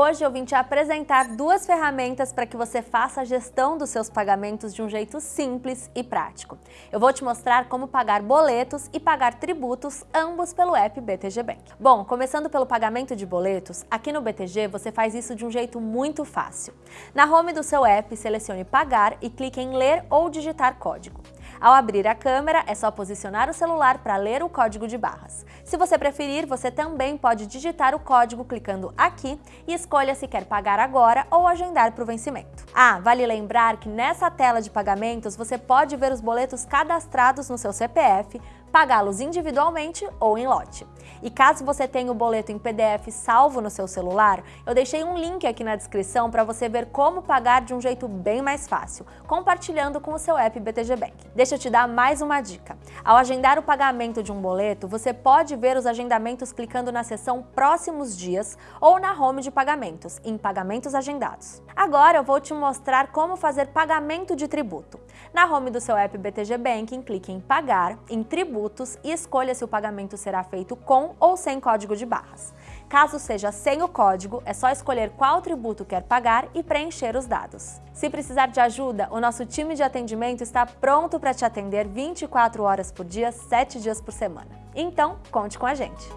Hoje eu vim te apresentar duas ferramentas para que você faça a gestão dos seus pagamentos de um jeito simples e prático. Eu vou te mostrar como pagar boletos e pagar tributos, ambos pelo app BTG Bank. Bom, começando pelo pagamento de boletos, aqui no BTG você faz isso de um jeito muito fácil. Na home do seu app, selecione Pagar e clique em Ler ou digitar código. Ao abrir a câmera, é só posicionar o celular para ler o código de barras. Se você preferir, você também pode digitar o código clicando aqui e escolha se quer pagar agora ou agendar para o vencimento. Ah, vale lembrar que nessa tela de pagamentos você pode ver os boletos cadastrados no seu CPF, pagá-los individualmente ou em lote. E caso você tenha o boleto em PDF salvo no seu celular, eu deixei um link aqui na descrição para você ver como pagar de um jeito bem mais fácil, compartilhando com o seu app BTG Bank. Deixa eu te dar mais uma dica. Ao agendar o pagamento de um boleto, você pode ver os agendamentos clicando na seção Próximos Dias ou na home de pagamentos, em Pagamentos Agendados. Agora eu vou te mostrar como fazer pagamento de tributo. Na home do seu app BTG Banking, clique em Pagar, em Tributos e escolha se o pagamento será feito com ou sem código de barras. Caso seja sem o código, é só escolher qual tributo quer pagar e preencher os dados. Se precisar de ajuda, o nosso time de atendimento está pronto para te atender 24 horas por dia, 7 dias por semana. Então, conte com a gente!